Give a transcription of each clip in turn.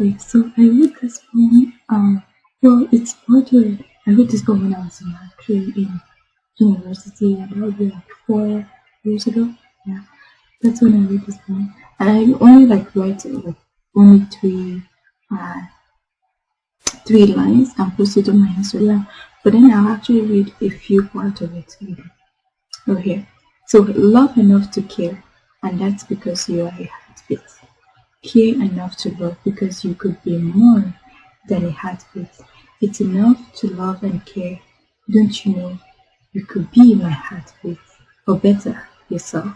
Okay, so I wrote this poem. Um, well, it's poetry. I wrote this poem when I was in, actually in university, be like four years ago. Yeah, that's when I wrote this poem, and I only like write like only three, uh, three lines and post it on my Instagram. But then I'll actually read a few parts of it over here. So love enough to care, and that's because you are a heartbeat. Care enough to love because you could be more than a heartbeat. It's enough to love and care. Don't you know you could be my heartbeat, or better, yourself.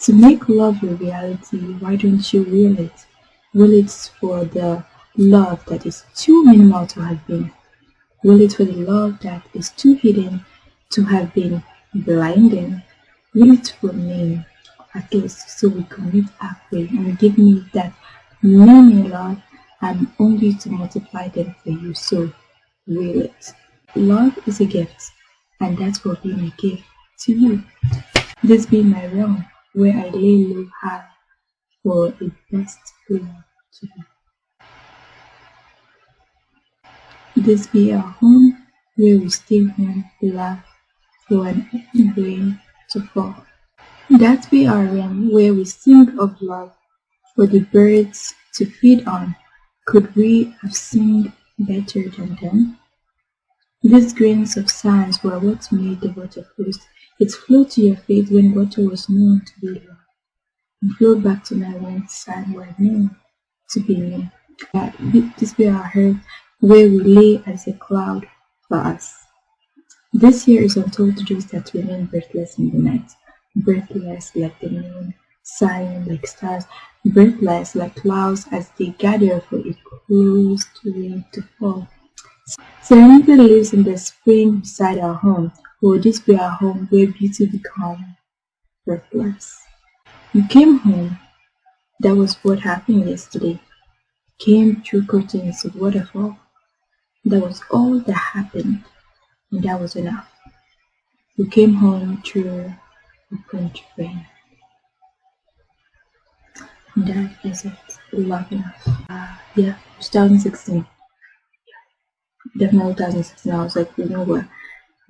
To make love a reality, why don't you will it? Will it for the love that is too minimal to have been? Will it for the love that is too hidden to have been blinding? Will it for me at least so we can meet halfway and give me that many love and only to multiply them for you. So will it. Love is a gift and that's what being a gift to you. This be my realm where I lay low high for a best love to you. This be our home where we stay home, love for an rain to fall. That we are realm where we sing of love for the birds to feed on. Could we have sung better than them? These grains of sand were what made the water flow. It flowed to your feet when water was known to be love, and flowed back to my when sand were known to be me. This be our earth where we lay as a cloud for us. This year is untold dreams that remain breathless in the night breathless like the moon, sighing like stars, breathless like clouds as they gather for a closed rain to fall. Serenity lives in the spring beside our home. Will this be our home where beauty becomes breathless? You came home. That was what happened yesterday. Came through curtains of waterfall. That was all that happened, and that was enough. You came home through French brain. That is it. Love enough. Uh, yeah, 2016. Definitely 2016. I was like, you know what?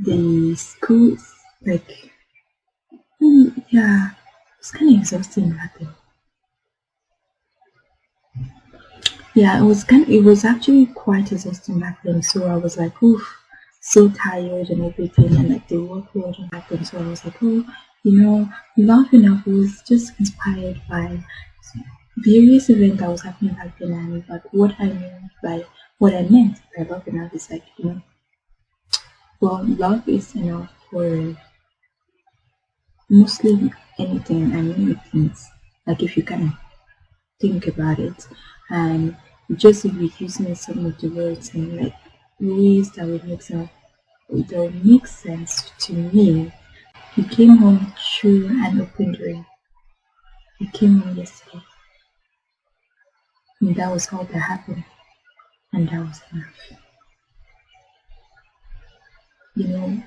The school is like, mm, yeah, it's kind of exhausting back then. Yeah, it was kind of, it was actually quite exhausting back then. So I was like, oof, so tired and everything, and like the workload happened. So I was like, oh, you know, Love Enough was just inspired by various events that was happening back then and but what I mean by what I meant by love enough is like you know well love is enough for mostly anything and many things like if you of think about it. And just using some of the words and like ways that would make sense that would make sense to me he came home through an open door. He came home yesterday. And that was all that happened. And that was enough. You know,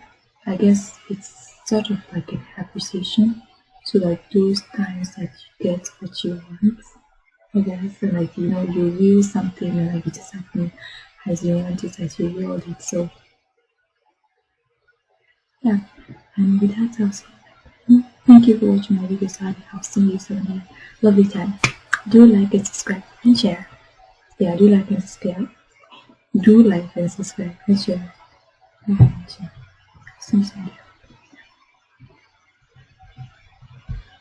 I guess it's sort of like an appreciation to like those times that you get what you want. I guess and like you know you will something and like it just happened as you want it as you willed it. So yeah and with that I'll say mm, thank you for watching my videos I'll see you soon lovely time. Do like and subscribe and share. Yeah do like and subscribe. Do like and subscribe and share. And share. See you soon.